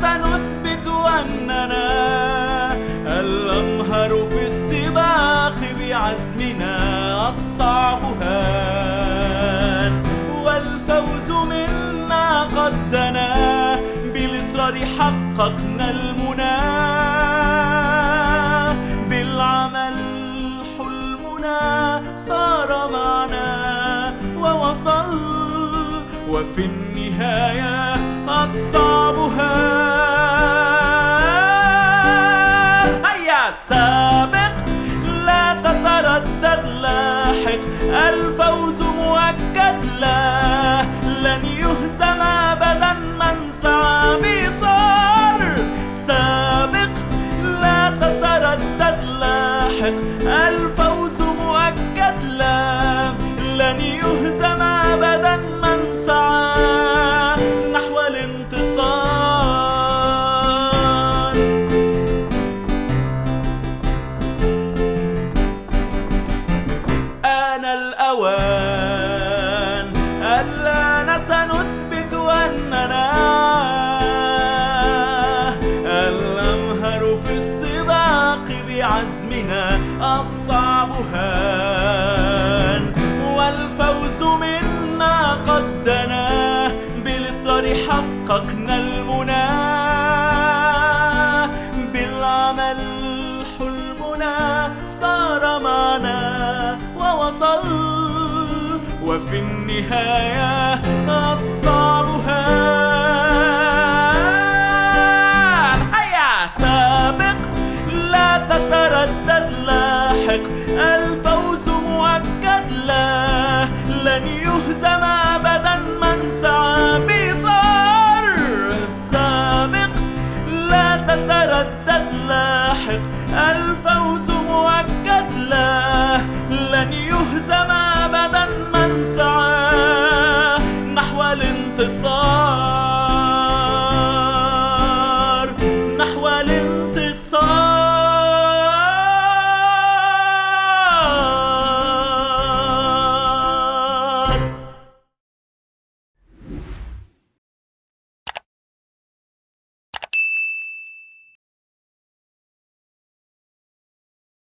سنثبت أننا الأمهر في السباق بعزمنا الصعب هان. والفوز منا قد دنا بالإصرار حققنا المنى. بالعمل حلمنا صار معنا ووصلنا وفي النهاية الصعب هان هيا سابق لا تتردد لاحق. الفوز مؤكد لا لن يهزم أبدا من سعى بصار. سابق لا تتردد لاحق. الفوز الأوان ألا سنثبت أننا الأمهر في السباق بعزمنا الصعب هان. والفوز منا قد دنا بالإصرار حققنا المنى. بالعمل حلمنا صار معنا ووصل وفي النهاية الصعب هان هيا سابق لا تتردد لاحق. الفوز مؤكد لا لن يهزم أبدا. من سعى بصار سابق لا تتردد لاحق. الفوز مؤكد لا لن يهزم